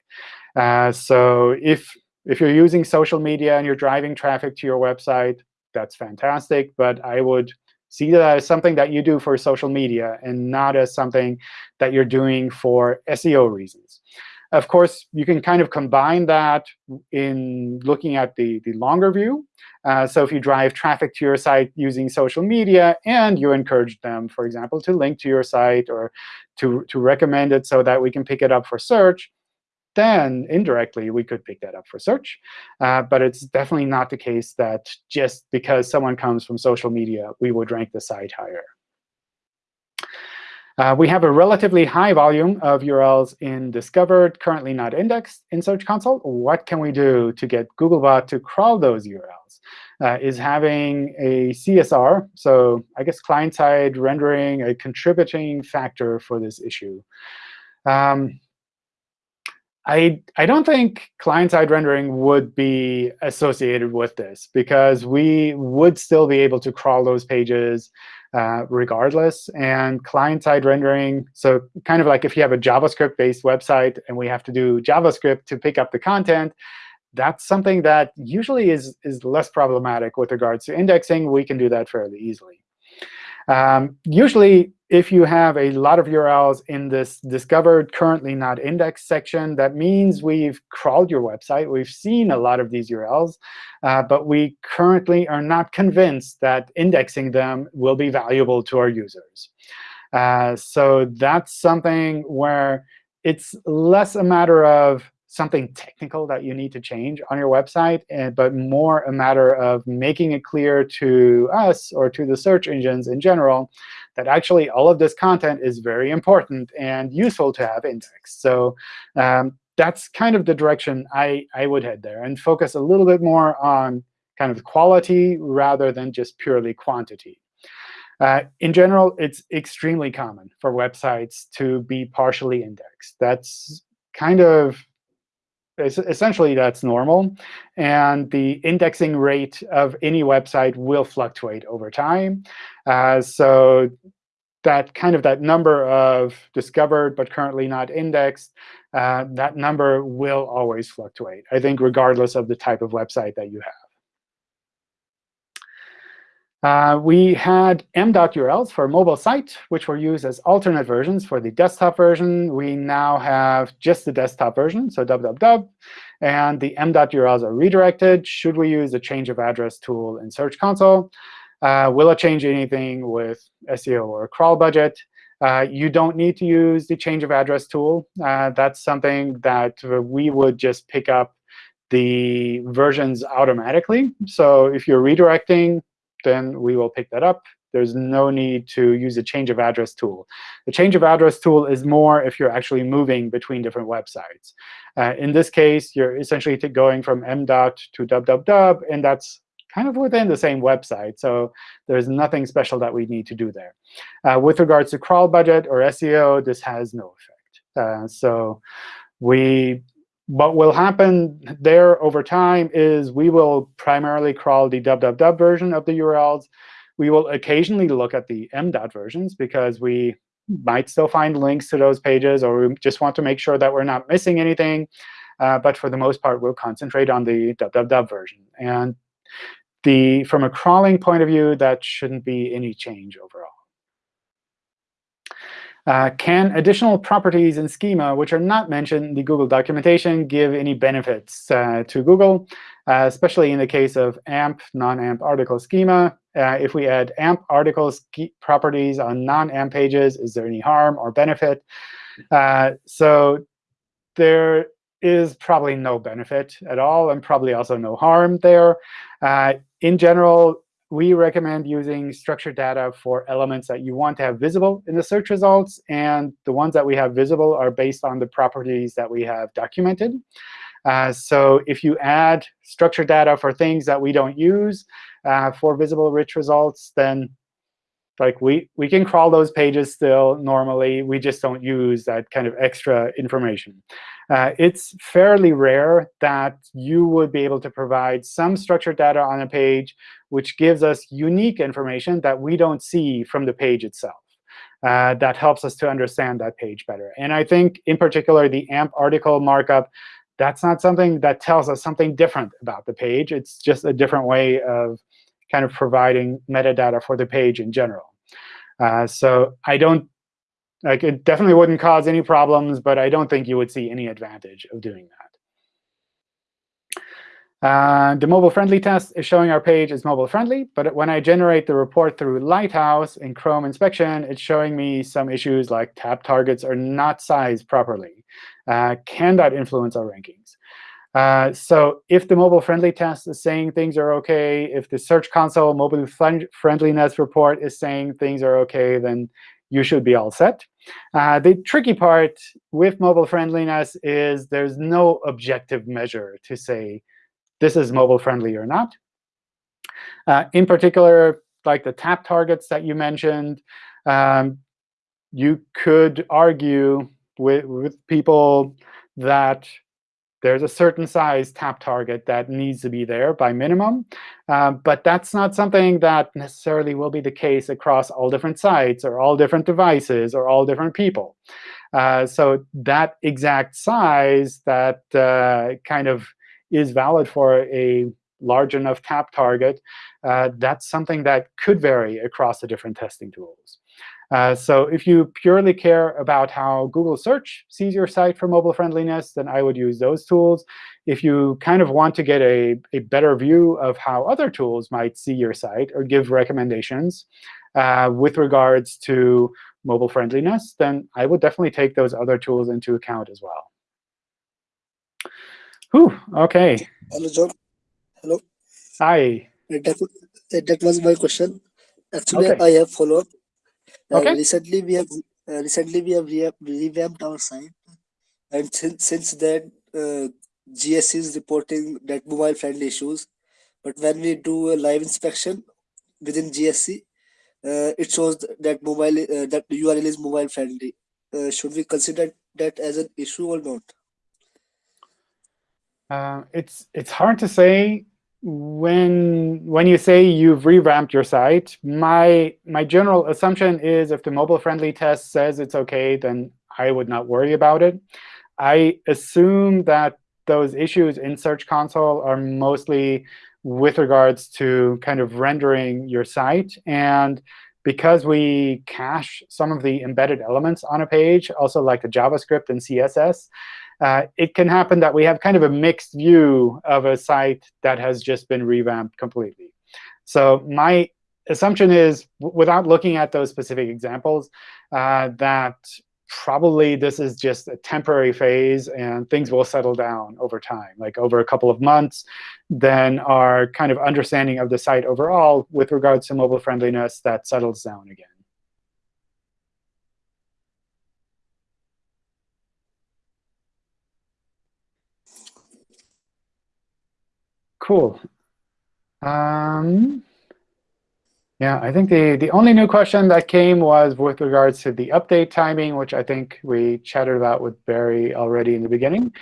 Uh, so if, if you're using social media and you're driving traffic to your website, that's fantastic. But I would see that as something that you do for social media and not as something that you're doing for SEO reasons. Of course, you can kind of combine that in looking at the, the longer view. Uh, so if you drive traffic to your site using social media and you encourage them, for example, to link to your site or to, to recommend it so that we can pick it up for search, then indirectly we could pick that up for search. Uh, but it's definitely not the case that just because someone comes from social media, we would rank the site higher. Uh, we have a relatively high volume of URLs in discovered, currently not indexed in Search Console. What can we do to get Googlebot to crawl those URLs? Uh, is having a CSR, so I guess client-side rendering, a contributing factor for this issue. Um, I, I don't think client-side rendering would be associated with this, because we would still be able to crawl those pages uh, regardless. And client-side rendering, so kind of like if you have a JavaScript-based website and we have to do JavaScript to pick up the content, that's something that usually is, is less problematic with regards to indexing. We can do that fairly easily. Um, usually, if you have a lot of URLs in this discovered, currently not indexed section, that means we've crawled your website. We've seen a lot of these URLs. Uh, but we currently are not convinced that indexing them will be valuable to our users. Uh, so that's something where it's less a matter of something technical that you need to change on your website, and, but more a matter of making it clear to us or to the search engines in general that actually all of this content is very important and useful to have indexed. So um, that's kind of the direction I, I would head there and focus a little bit more on kind of quality rather than just purely quantity. Uh, in general, it's extremely common for websites to be partially indexed. That's kind of essentially that's normal. And the indexing rate of any website will fluctuate over time. Uh, so that kind of that number of discovered but currently not indexed, uh, that number will always fluctuate, I think, regardless of the type of website that you Uh, we had m.urls for mobile site, which were used as alternate versions for the desktop version. We now have just the desktop version, so www. And the m.urls are redirected. Should we use the change of address tool in Search Console? Uh, will it change anything with SEO or crawl budget? Uh, you don't need to use the change of address tool. Uh, that's something that we would just pick up the versions automatically. So if you're redirecting, then we will pick that up. There's no need to use a change of address tool. The change of address tool is more if you're actually moving between different websites. Uh, in this case, you're essentially going from m dot to www, and that's kind of within the same website. So there's nothing special that we need to do there. Uh, with regards to crawl budget or SEO, this has no effect. Uh, so we what will happen there over time is we will primarily crawl the www version of the URLs. We will occasionally look at the m.dot versions because we might still find links to those pages, or we just want to make sure that we're not missing anything. Uh, but for the most part, we'll concentrate on the www version. And the from a crawling point of view, that shouldn't be any change overall. Uh, can additional properties in schema, which are not mentioned in the Google documentation, give any benefits uh, to Google, uh, especially in the case of AMP, non-AMP article schema? Uh, if we add AMP article properties on non-AMP pages, is there any harm or benefit? Uh, so there is probably no benefit at all, and probably also no harm there. In general, we recommend using structured data for elements that you want to have visible in the search results. And the ones that we have visible are based on the properties that we have documented. Uh, so if you add structured data for things that we don't use uh, for visible rich results, then like we, we can crawl those pages still normally. We just don't use that kind of extra information. Uh, it's fairly rare that you would be able to provide some structured data on a page which gives us unique information that we don't see from the page itself. Uh, that helps us to understand that page better. And I think, in particular, the AMP article markup, that's not something that tells us something different about the page. It's just a different way of kind of providing metadata for the page in general. Uh, so I don't like it definitely wouldn't cause any problems, but I don't think you would see any advantage of doing that. Uh, the mobile-friendly test is showing our page is mobile-friendly. But when I generate the report through Lighthouse in Chrome inspection, it's showing me some issues like tap targets are not sized properly. Uh, can that influence our rankings? Uh, so if the mobile-friendly test is saying things are OK, if the Search Console mobile friendliness report is saying things are OK, then you should be all set. Uh, the tricky part with mobile friendliness is there's no objective measure to say this is mobile friendly or not. Uh, in particular, like the tap targets that you mentioned, um, you could argue with, with people that there's a certain size tap target that needs to be there by minimum. Uh, but that's not something that necessarily will be the case across all different sites or all different devices or all different people. Uh, so that exact size that uh, kind of is valid for a large enough tap target, uh, that's something that could vary across the different testing tools. Uh, so if you purely care about how Google Search sees your site for mobile friendliness, then I would use those tools. If you kind of want to get a, a better view of how other tools might see your site or give recommendations uh, with regards to mobile friendliness, then I would definitely take those other tools into account as well. Whew, OK. Hello, John. Hello. Hi. That, that was my question. Actually, Okay. I have follow-up. Uh, Okay. Recently, we have uh, recently we have re- revamped our site, and since since then, uh, GS is reporting that mobile-friendly issues. But when we do a live inspection within GSC, uh, it shows that mobile uh, that URL is mobile-friendly. Uh, should we consider that as an issue or not? Uh, it's it's hard to say when when you say you've revamped your site. My my general assumption is if the mobile friendly test says it's OK, then I would not worry about it. I assume that those issues in Search Console are mostly with regards to kind of rendering your site. And because we cache some of the embedded elements on a page, also like the JavaScript and CSS, uh, it can happen that we have kind of a mixed view of a site that has just been revamped completely. So my assumption is, without looking at those specific examples, uh, that probably this is just a temporary phase, and things will settle down over time, like over a couple of months. Then our kind of understanding of the site overall with regards to mobile friendliness, that settles down again. Cool. Um, yeah, I think the, the only new question that came was with regards to the update timing, which I think we chatted about with Barry already in the beginning.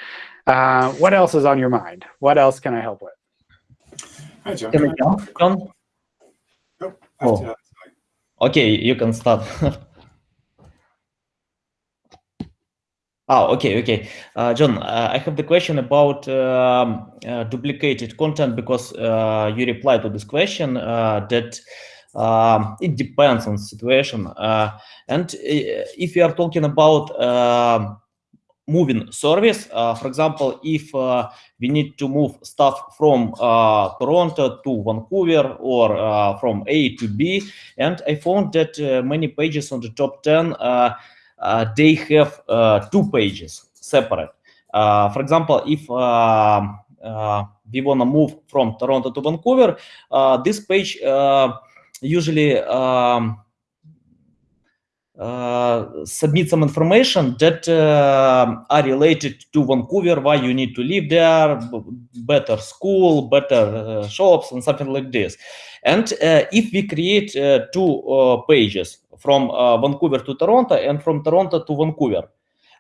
Uh, what else is on your mind? What else can I help with? Hi, John. Can I jump, John? Nope. Oh. Okay, you can start. Ah, okay, okay. Uh, John, uh, I have the question about um, uh, duplicated content because uh, you replied to this question uh, that um, it depends on situation. Uh, and if you are talking about um moving service, for example, if we need to move stuff from Toronto to Vancouver or from A to B, and I found that many pages on the top 10, uh, uh, they have uh, two pages separate. Uh, for example, if uh, we want to move from Toronto to Vancouver, uh, this page uh, usually um, uh, submit some information that uh, are related to Vancouver, why you need to live there, better school, better uh, shops, and something like this. And uh, if we create uh, two uh, pages from uh, Vancouver to Toronto and from Toronto to Vancouver,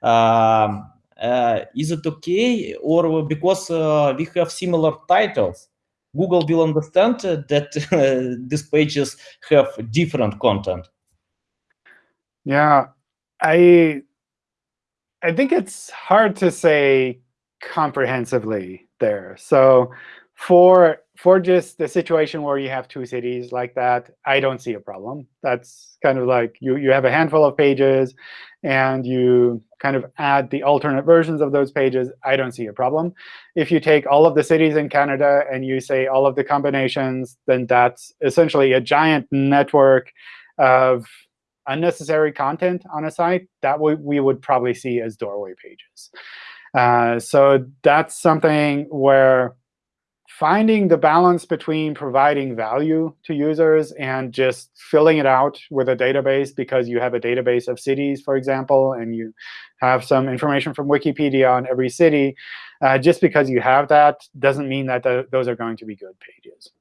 um, uh, is it okay? Or because uh, we have similar titles, Google will understand uh, that uh, these pages have different content. Yeah, I I think it's hard to say comprehensively there. So for for just the situation where you have two cities like that, I don't see a problem. That's kind of like you you have a handful of pages and you kind of add the alternate versions of those pages, I don't see a problem. If you take all of the cities in Canada and you say all of the combinations, then that's essentially a giant network of unnecessary content on a site that we, would probably see as doorway pages. Uh, so that's something where finding the balance between providing value to users and just filling it out with a database because you have a database of cities, for example, and you have some information from Wikipedia on every city, uh, just because you have that doesn't mean that th those are going to be good pages.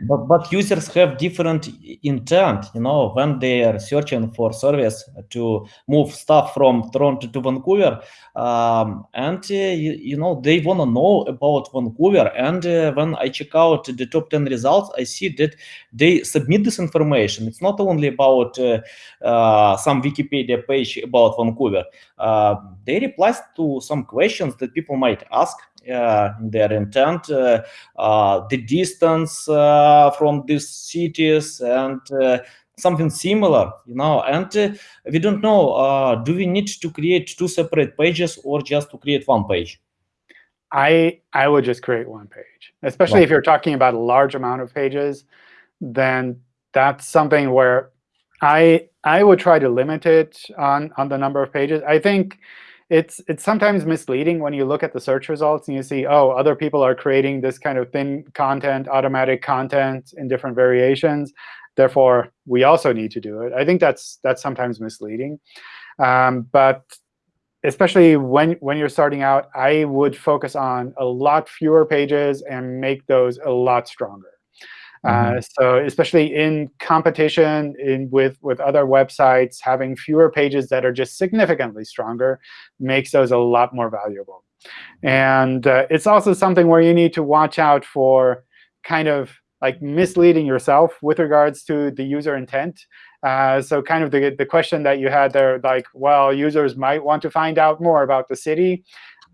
But, but users have different intent, you know, when they are searching for service to move stuff from Toronto to Vancouver, um, and uh, you, you know they want to know about Vancouver. And uh, when I check out the top ten results, I see that they submit this information. It's not only about uh, uh, some Wikipedia page about Vancouver. Uh, they reply to some questions that people might ask uh, their intent, uh, uh, the distance uh, from these cities, and uh, something similar, you know. And uh, we don't know, uh, do we need to create two separate pages or just to create one page? I I would just create one page, especially if you're talking about a large amount of pages. Then that's something where I I would try to limit it on on the number of pages. I think it's it's sometimes misleading when you look at the search results and you see, oh, other people are creating this kind of thin content, automatic content in different variations. Therefore, we also need to do it. I think that's that's sometimes misleading. Um, but especially when when you're starting out, I would focus on a lot fewer pages and make those a lot stronger. Uh, so especially in competition in with with other websites, having fewer pages that are just significantly stronger makes those a lot more valuable. And uh, it's also something where you need to watch out for kind of like misleading yourself with regards to the user intent. Uh, so kind of the, the question that you had there, like, well, users might want to find out more about the city.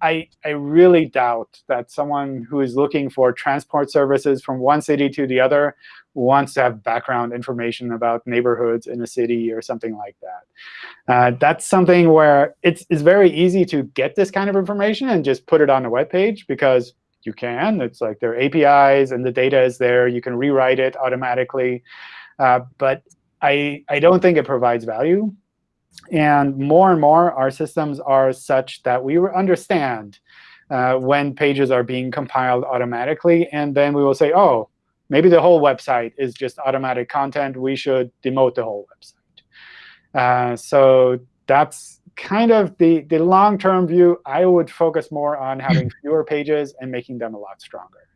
I, I really doubt that someone who is looking for transport services from one city to the other wants to have background information about neighborhoods in a city or something like that. Uh, that's something where it's, it's very easy to get this kind of information and just put it on a web page because you can. It's like there are APIs, and the data is there. You can rewrite it automatically. Uh, but I, I don't think it provides value. And more and more, our systems are such that we understand uh, when pages are being compiled automatically. And then we will say, oh, maybe the whole website is just automatic content. We should demote the whole website. Uh, so that's kind of the, the long-term view. I would focus more on having fewer pages and making them a lot stronger.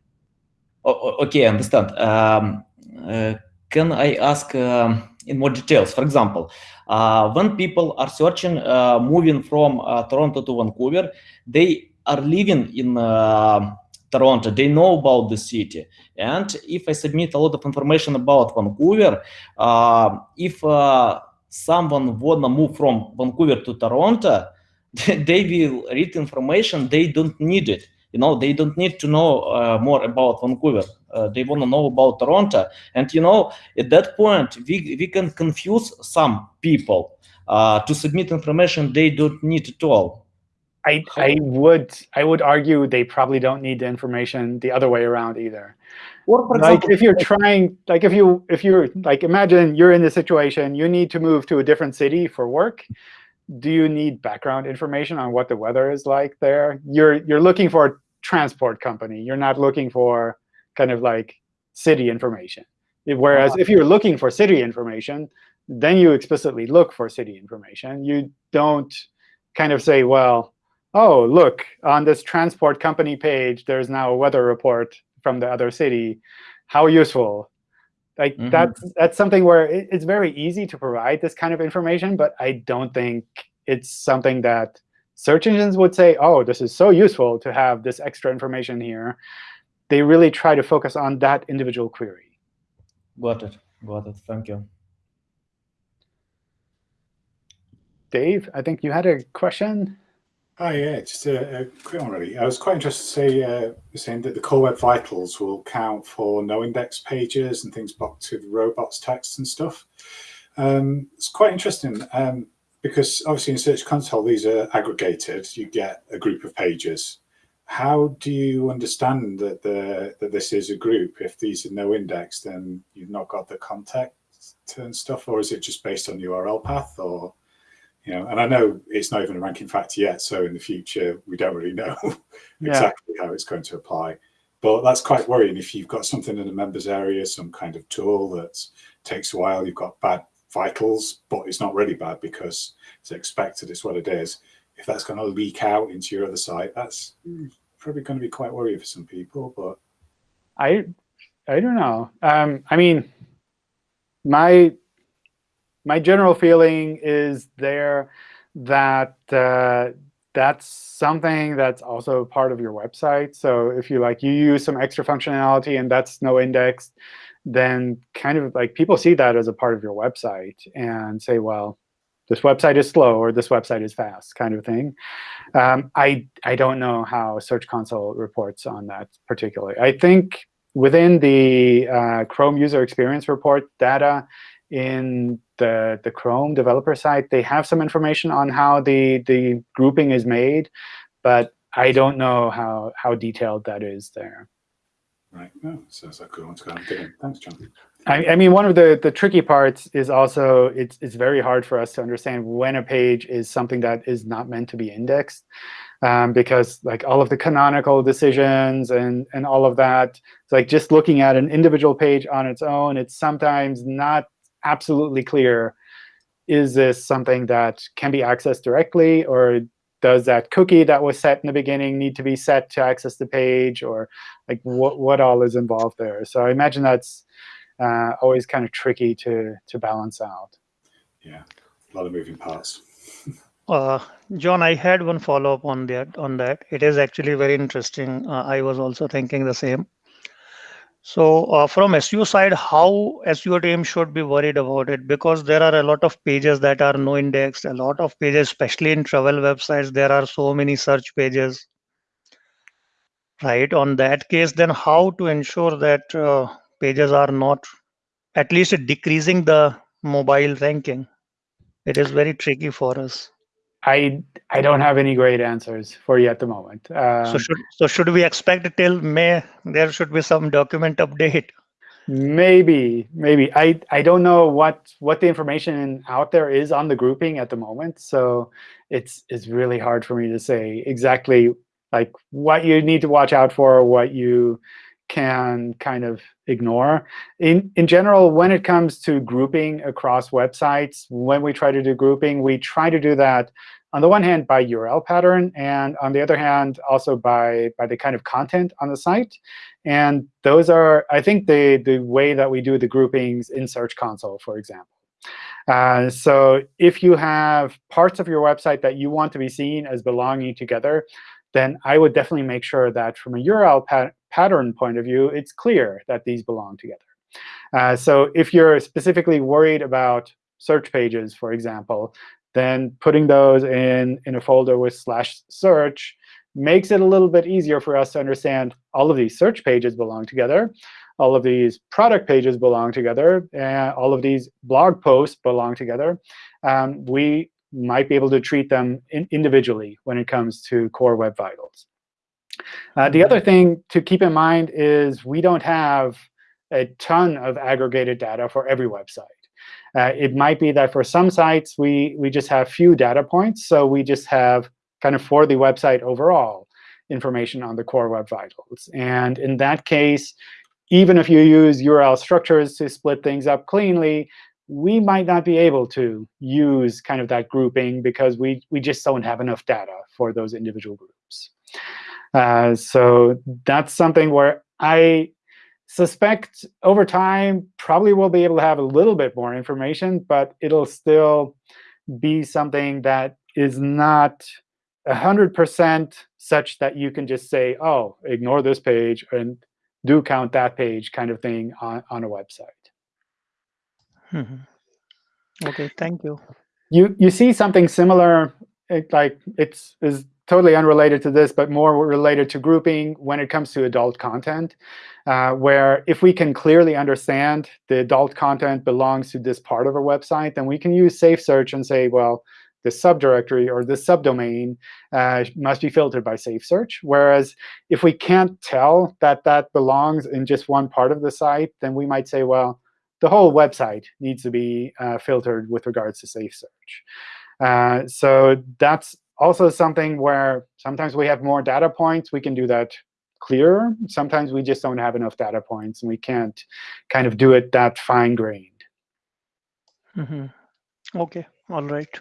Oh, okay, I understand. Um, uh, can I ask um, in more details? For example, uh, when people are searching, uh, moving from uh, Toronto to Vancouver, they are living in uh, Toronto, they know about the city. And if I submit a lot of information about Vancouver, uh, if someone wanna move from Vancouver to Toronto, they will read information, they don't need it. You know, they don't need to know uh, more about Vancouver. Uh, they want to know about Toronto. And, you know, at that point, we, we can confuse some people uh, to submit information they don't need at all. I, I would I would argue they probably don't need the information the other way around either. Or for like example, if you're trying, like if you if you're like imagine you're in the situation you need to move to a different city for work. Do you need background information on what the weather is like there? You're you're looking for a transport company. You're not looking for kind of like city information. Whereas if you're looking for city information, then you explicitly look for city information. You don't kind of say, well, oh, look, on this transport company page, there's now a weather report from the other city. How useful. Like Mhm. that's that's something where it, it's very easy to provide this kind of information, but I don't think it's something that search engines would say, oh, this is so useful to have this extra information here. They really try to focus on that individual query. got it, got it. Thank you. Dave, I think you had a question. Hi, yeah, just a, a quick one really. I was quite interested to say, uh, saying that the Core Web Vitals will count for no index pages and things blocked with robots.txt and stuff. Um, it's quite interesting um, because obviously in Search Console, these are aggregated. You get a group of pages. How do you understand that the that this is a group? If these are no index, then you've not got the context and stuff, or is it just based on URL path or? You know, and I know it's not even a ranking factor yet. So in the future, we don't really know Yeah. exactly how it's going to apply. But that's quite worrying if you've got something in the members area, some kind of tool that takes a while. You've got bad vitals, but it's not really bad because it's expected. It's what it is. If that's going to leak out into your other site, that's probably going to be quite worrying for some people. But I I don't know. Um, I mean, my my general feeling is there that uh, that's something that's also part of your website. So if you like you use some extra functionality and that's no indexed, then kind of like people see that as a part of your website and say, well, this website is slow or this website is fast kind of thing. Um, I, I don't know how Search Console reports on that particularly. I think within the uh, Chrome user experience report data in the, the Chrome developer site, they have some information on how the, the grouping is made, but I don't know how, how detailed that is there. right, no, sounds like a good one to go and dig. Thanks, John. I, I mean, one of the, the tricky parts is also it's, it's very hard for us to understand when a page is something that is not meant to be indexed. Um, because like all of the canonical decisions and, and all of that, it's like just looking at an individual page on its own, it's sometimes not absolutely clear, is this something that can be accessed directly? Or does that cookie that was set in the beginning need to be set to access the page? Or like what, what all is involved there? So I imagine that's uh, always kind of tricky to to balance out. Yeah, a lot of moving parts. Uh, John, I had one follow up on that. On that, it is actually very interesting. Uh, I was also thinking the same. So uh, from SEO side, how SEO team should be worried about it? Because there are a lot of pages that are no indexed, a lot of pages, especially in travel websites, there are so many search pages. Right. On that case, then how to ensure that uh, pages are not at least decreasing the mobile ranking? It is very tricky for us. I I don't have any great answers for you at the moment. Um, So should so should we expect till May there should be some document update? Maybe, maybe. I I don't know what what the information out there is on the grouping at the moment, so it's it's really hard for me to say exactly like what you need to watch out for, what you can kind of ignore. In in general, when it comes to grouping across websites, when we try to do grouping, we try to do that on the one hand by URL pattern, and on the other hand also by by the kind of content on the site. And those are, I think, the the way that we do the groupings in Search Console, for example. Uh, so if you have parts of your website that you want to be seen as belonging together, then I would definitely make sure that from a URL pat pattern point of view, it's clear that these belong together. Uh, so if you're specifically worried about search pages, for example, then putting those in, in a folder with slash search makes it a little bit easier for us to understand all of these search pages belong together, all of these product pages belong together, and all of these blog posts belong together. Um, we might be able to treat them in individually when it comes to Core Web Vitals. Uh, the other thing to keep in mind is we don't have a ton of aggregated data for every website. Uh, it might be that for some sites, we, we just have few data points. So we just have kind of for the website overall information on the core web vitals. And in that case, even if you use URL structures to split things up cleanly, we might not be able to use kind of that grouping because we, we just don't have enough data for those individual groups. Uh, so that's something where I suspect over time probably we'll be able to have a little bit more information, but it'll still be something that is not 100% such that you can just say, oh, ignore this page and do count that page kind of thing on, on a website. Mm -hmm. OK, thank you. You you see something similar, it, like it's is totally unrelated to this, but more related to grouping when it comes to adult content, uh, where if we can clearly understand the adult content belongs to this part of a website, then we can use Safe Search and say, well, the subdirectory or the subdomain uh, must be filtered by Safe Search. Whereas if we can't tell that that belongs in just one part of the site, then we might say, well, the whole website needs to be uh, filtered with regards to Safe Search. Uh, so that's also something where sometimes we have more data points. We can do that clearer. Sometimes we just don't have enough data points, and we can't kind of do it that fine-grained. Mm -hmm. OK, all right.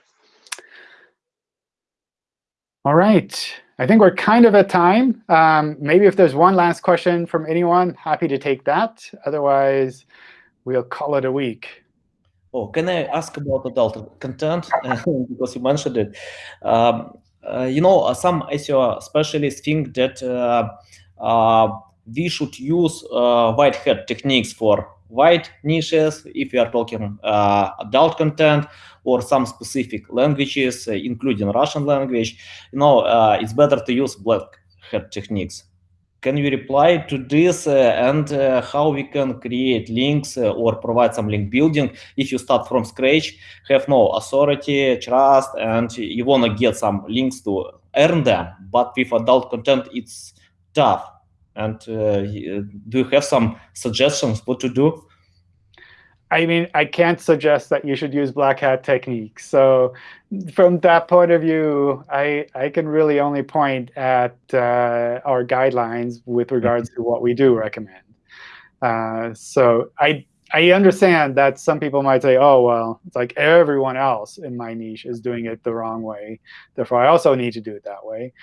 All right. I think we're kind of at time. Um, maybe if there's one last question from anyone, happy to take that. Otherwise, we'll call it a week. Oh, can I ask about adult content because you mentioned it? Um, uh, you know, uh, some SEO specialists think that uh, uh we should use uh, white hat techniques for white niches if we are talking uh, adult content or some specific languages, including Russian language. You know, it's better to use black hat techniques can you reply to this uh, and uh, how we can create links uh, or provide some link building if you start from scratch, have no authority, trust, and you want to get some links to earn them, but with adult content, it's tough. And do you have some suggestions what to do? I mean, I can't suggest that you should use black hat techniques. So from that point of view, I, I can really only point at uh, our guidelines with regards to what we do recommend. Uh, so I, I understand that some people might say, oh, well, it's like everyone else in my niche is doing it the wrong way. Therefore, I also need to do it that way.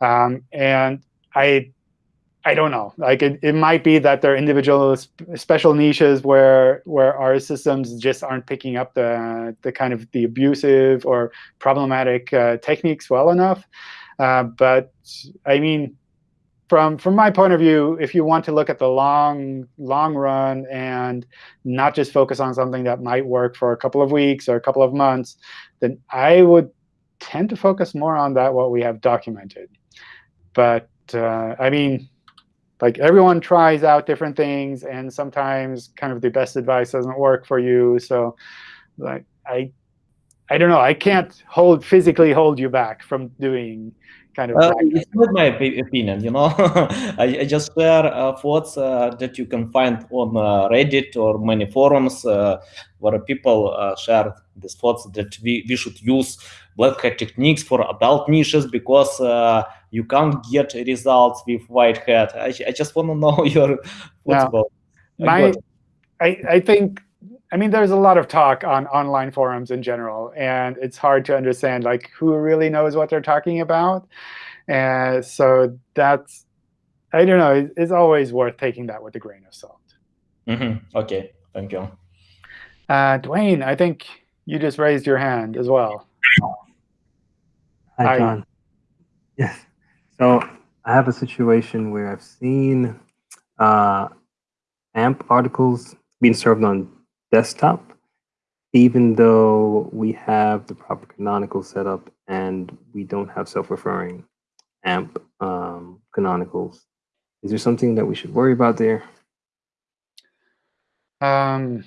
Um, and I I don't know. Like it, it might be that there are individual special niches where where our systems just aren't picking up the the kind of the abusive or problematic uh, techniques well enough. Uh, but I mean, from from my point of view, if you want to look at the long long run and not just focus on something that might work for a couple of weeks or a couple of months, then I would tend to focus more on that what we have documented. But uh, I mean, like everyone tries out different things, and sometimes kind of the best advice doesn't work for you. So, like I, I don't know. I can't hold physically hold you back from doing kind of. Uh, it's not my opinion, you know. I, I just share uh, thoughts uh, that you can find on uh, Reddit or many forums uh, where people uh, share these thoughts that we, we should use black hat techniques for adult niches because uh, you can't get results with white hat. I, I just want to know your thoughts Yeah. My, I, I think, I mean, there's a lot of talk on online forums in general, and it's hard to understand like who really knows what they're talking about. And so that's, I don't know, it's always worth taking that with a grain of salt. Mhm. Okay, thank you. Uh, Dwayne, I think you just raised your hand as well. Hi, Hi. John. Yes. So I have a situation where I've seen uh, AMP articles being served on desktop, even though we have the proper canonical setup and we don't have self-referring AMP um, canonicals. Is there something that we should worry about there? Um,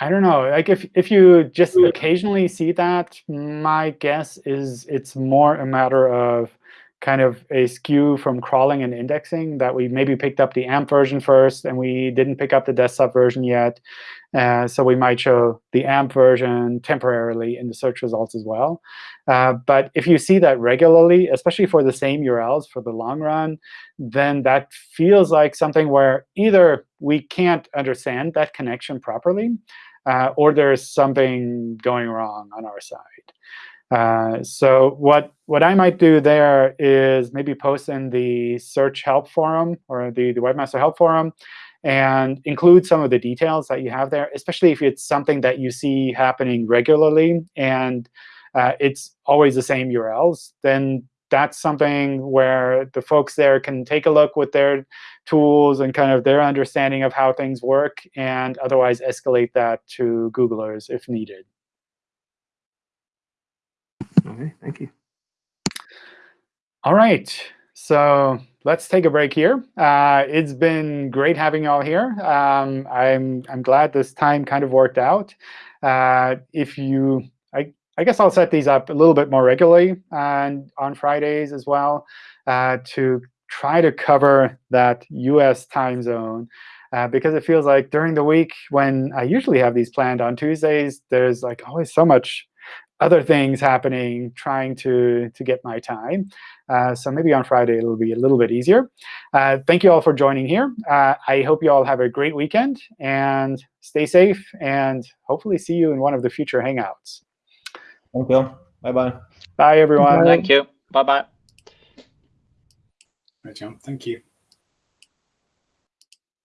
I don't know. Like if if you just occasionally see that, my guess is it's more a matter of kind of a skew from crawling and indexing that we maybe picked up the AMP version first and we didn't pick up the desktop version yet. Uh, so we might show the AMP version temporarily in the search results as well. Uh, but if you see that regularly, especially for the same URLs for the long run, then that feels like something where either we can't understand that connection properly, uh, or there's something going wrong on our side. Uh, so what what I might do there is maybe post in the search help forum or the, the webmaster help forum and include some of the details that you have there, especially if it's something that you see happening regularly and uh, it's always the same URLs, then that's something where the folks there can take a look with their tools and kind of their understanding of how things work and otherwise escalate that to Googlers if needed. Okay, thank you. All right, so let's take a break here. Uh, it's been great having you all here. Um, I'm I'm glad this time kind of worked out. Uh, if you, I guess I'll set these up a little bit more regularly and on Fridays as well uh, to try to cover that U.S. time zone. Uh, because it feels like during the week when I usually have these planned on Tuesdays, there's like always so much other things happening trying to, to get my time. Uh, so maybe on Friday it'll be a little bit easier. Uh, thank you all for joining here. Uh, I hope you all have a great weekend and stay safe and hopefully see you in one of the future Hangouts. Thank you. Bye-bye. Bye, everyone. Thank you. Bye-bye. Right, John. Thank you.